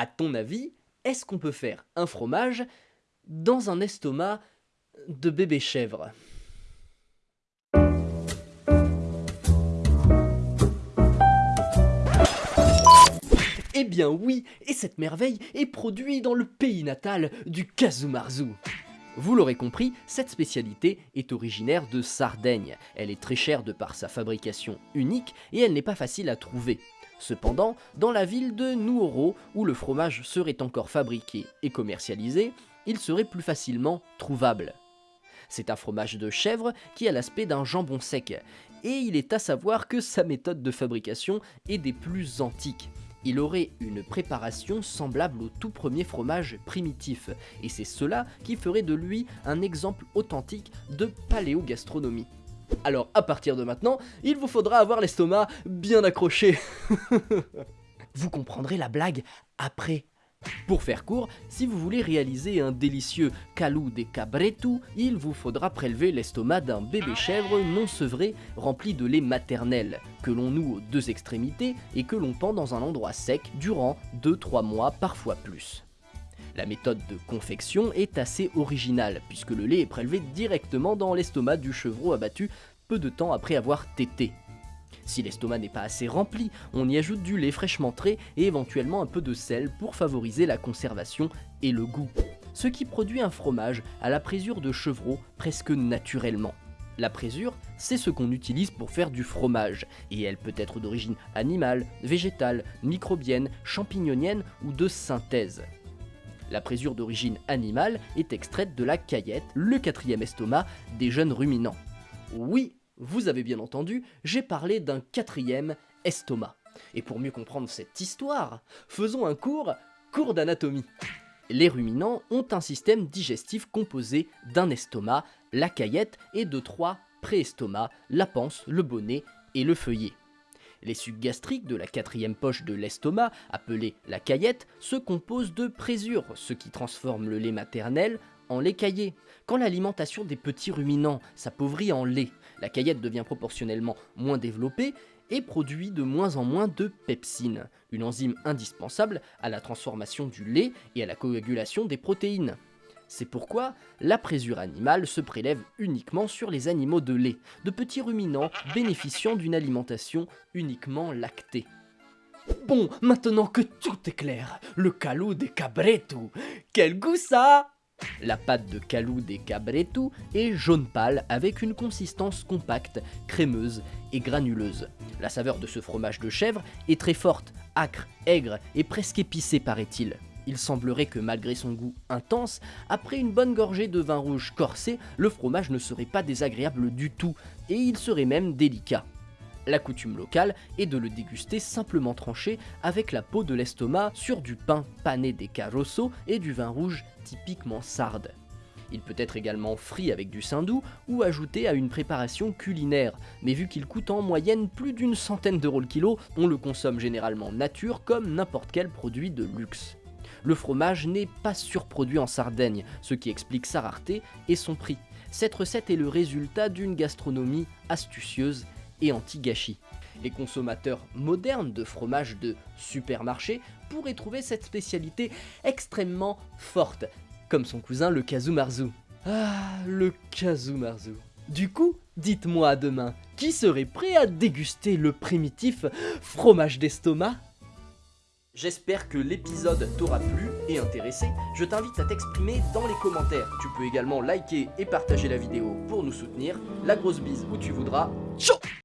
À ton avis, est-ce qu'on peut faire un fromage dans un estomac de bébé chèvre? Eh bien oui, et cette merveille est produite dans le pays natal du Kazumarzu. Vous l'aurez compris, cette spécialité est originaire de Sardaigne. Elle est très chère de par sa fabrication unique et elle n'est pas facile à trouver. Cependant, dans la ville de Nuoro, où le fromage serait encore fabriqué et commercialisé, il serait plus facilement trouvable. C'est un fromage de chèvre qui a l'aspect d'un jambon sec, et il est à savoir que sa méthode de fabrication est des plus antiques il aurait une préparation semblable au tout premier fromage primitif, et c'est cela qui ferait de lui un exemple authentique de paléogastronomie. Alors à partir de maintenant, il vous faudra avoir l'estomac bien accroché. vous comprendrez la blague après pour faire court, si vous voulez réaliser un délicieux calou de cabretu, il vous faudra prélever l'estomac d'un bébé chèvre non sevré rempli de lait maternel, que l'on noue aux deux extrémités et que l'on pend dans un endroit sec durant 2-3 mois, parfois plus. La méthode de confection est assez originale, puisque le lait est prélevé directement dans l'estomac du chevreau abattu peu de temps après avoir tété. Si l'estomac n'est pas assez rempli, on y ajoute du lait fraîchement trait et éventuellement un peu de sel pour favoriser la conservation et le goût. Ce qui produit un fromage à la présure de chevreau presque naturellement. La présure, c'est ce qu'on utilise pour faire du fromage, et elle peut être d'origine animale, végétale, microbienne, champignonienne ou de synthèse. La présure d'origine animale est extraite de la caillette, le quatrième estomac des jeunes ruminants. Oui, vous avez bien entendu, j'ai parlé d'un quatrième estomac. Et pour mieux comprendre cette histoire, faisons un cours, cours d'anatomie. Les ruminants ont un système digestif composé d'un estomac, la caillette, et de trois préestomacs, la panse, le bonnet et le feuillet. Les sucs gastriques de la quatrième poche de l'estomac, appelée la caillette, se composent de présure, ce qui transforme le lait maternel en lait caillé. Quand l'alimentation des petits ruminants s'appauvrit en lait, la caillette devient proportionnellement moins développée et produit de moins en moins de pepsine, une enzyme indispensable à la transformation du lait et à la coagulation des protéines. C'est pourquoi la présure animale se prélève uniquement sur les animaux de lait, de petits ruminants bénéficiant d'une alimentation uniquement lactée. Bon, maintenant que tout est clair, le calou des cabretos, quel goût ça la pâte de calou des cabretu est jaune pâle avec une consistance compacte, crémeuse et granuleuse. La saveur de ce fromage de chèvre est très forte, acre, aigre et presque épicée paraît-il. Il semblerait que malgré son goût intense, après une bonne gorgée de vin rouge corsé, le fromage ne serait pas désagréable du tout, et il serait même délicat. La coutume locale est de le déguster simplement tranché avec la peau de l'estomac sur du pain pané des carosso et du vin rouge typiquement sarde. Il peut être également frit avec du saindoux ou ajouté à une préparation culinaire, mais vu qu'il coûte en moyenne plus d'une centaine d'euros le kilo, on le consomme généralement nature comme n'importe quel produit de luxe. Le fromage n'est pas surproduit en Sardaigne, ce qui explique sa rareté et son prix. Cette recette est le résultat d'une gastronomie astucieuse et anti-gâchis. Les consommateurs modernes de fromage de supermarché pourraient trouver cette spécialité extrêmement forte, comme son cousin le Kazumarzu. Ah, le Kazumarzu. Du coup, dites-moi demain, qui serait prêt à déguster le primitif fromage d'estomac J'espère que l'épisode t'aura plu et intéressé. Je t'invite à t'exprimer dans les commentaires. Tu peux également liker et partager la vidéo pour nous soutenir. La grosse bise où tu voudras. Ciao